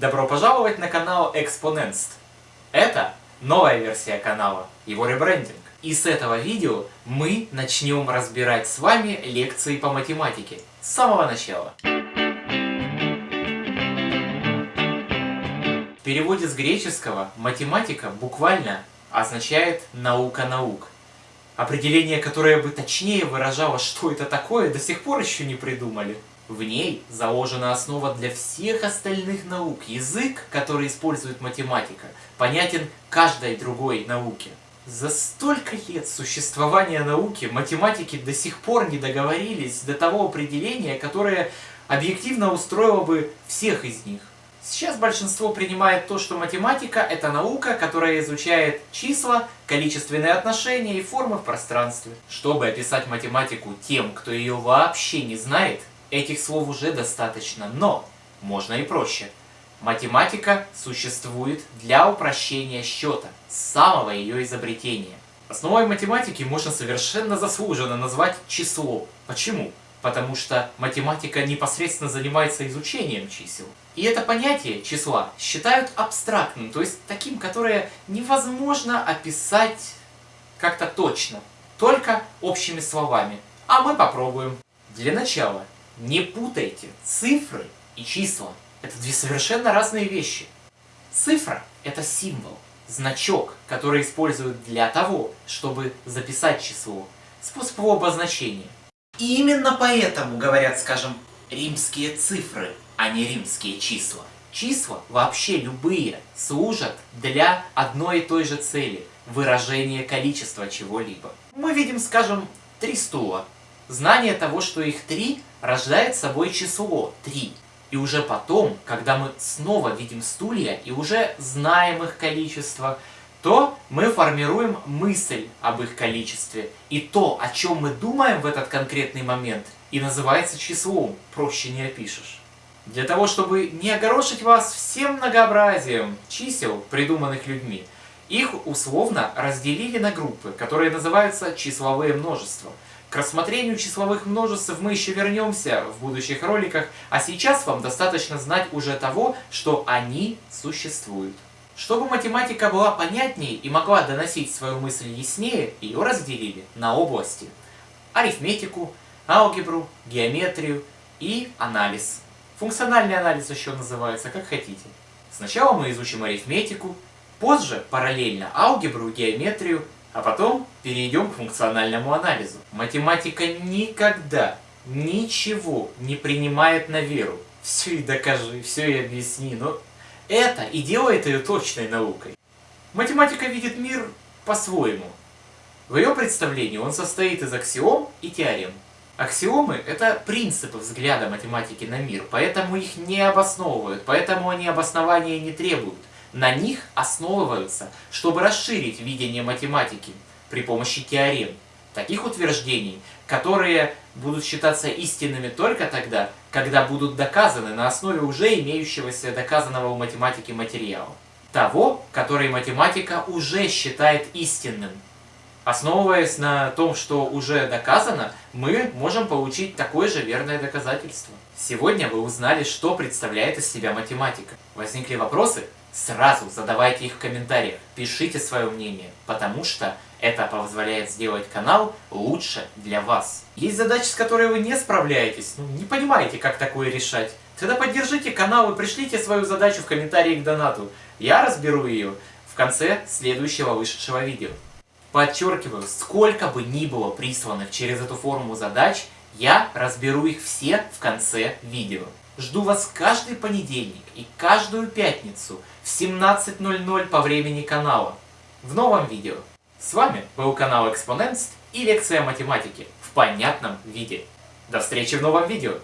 Добро пожаловать на канал Exponenst. Это новая версия канала, его ребрендинг. И с этого видео мы начнем разбирать с вами лекции по математике с самого начала. В переводе с греческого математика буквально означает наука наук. Определение, которое бы точнее выражало, что это такое, до сих пор еще не придумали. В ней заложена основа для всех остальных наук. Язык, который использует математика, понятен каждой другой науке. За столько лет существования науки математики до сих пор не договорились до того определения, которое объективно устроило бы всех из них. Сейчас большинство принимает то, что математика – это наука, которая изучает числа, количественные отношения и формы в пространстве. Чтобы описать математику тем, кто ее вообще не знает, Этих слов уже достаточно, но можно и проще. Математика существует для упрощения счета, с самого ее изобретения. Основой математики можно совершенно заслуженно назвать число. Почему? Потому что математика непосредственно занимается изучением чисел. И это понятие числа считают абстрактным, то есть таким, которое невозможно описать как-то точно, только общими словами. А мы попробуем. Для начала не путайте цифры и числа. Это две совершенно разные вещи. Цифра – это символ, значок, который используют для того, чтобы записать число, способ его обозначения. И именно поэтому говорят, скажем, римские цифры, а не римские числа. Числа, вообще любые, служат для одной и той же цели – выражения количества чего-либо. Мы видим, скажем, три стула. Знание того, что их три, рождает собой число 3. И уже потом, когда мы снова видим стулья и уже знаем их количество, то мы формируем мысль об их количестве. И то, о чем мы думаем в этот конкретный момент, и называется числом, проще не опишешь. Для того, чтобы не огорошить вас всем многообразием чисел, придуманных людьми, их условно разделили на группы, которые называются числовые множества – к рассмотрению числовых множеств мы еще вернемся в будущих роликах, а сейчас вам достаточно знать уже того, что они существуют. Чтобы математика была понятнее и могла доносить свою мысль яснее, ее разделили на области. Арифметику, алгебру, геометрию и анализ. Функциональный анализ еще называется, как хотите. Сначала мы изучим арифметику, позже параллельно алгебру, геометрию а потом перейдем к функциональному анализу. Математика никогда ничего не принимает на веру. Все и докажи, все и объясни, но это и делает ее точной наукой. Математика видит мир по-своему. В ее представлении он состоит из аксиом и теорем. Аксиомы – это принципы взгляда математики на мир, поэтому их не обосновывают, поэтому они обоснования не требуют. На них основываются, чтобы расширить видение математики при помощи теорем. Таких утверждений, которые будут считаться истинными только тогда, когда будут доказаны на основе уже имеющегося доказанного в математике материала. Того, который математика уже считает истинным. Основываясь на том, что уже доказано, мы можем получить такое же верное доказательство. Сегодня вы узнали, что представляет из себя математика. Возникли вопросы? Сразу задавайте их в комментариях, пишите свое мнение, потому что это позволяет сделать канал лучше для вас. Есть задачи, с которой вы не справляетесь, ну, не понимаете, как такое решать. Тогда поддержите канал и пришлите свою задачу в комментарии к донату. Я разберу ее в конце следующего вышедшего видео. Подчеркиваю, сколько бы ни было присланных через эту форму задач, я разберу их все в конце видео. Жду вас каждый понедельник и каждую пятницу в 17.00 по времени канала в новом видео. С вами был канал Экспоненст и лекция математики в понятном виде. До встречи в новом видео!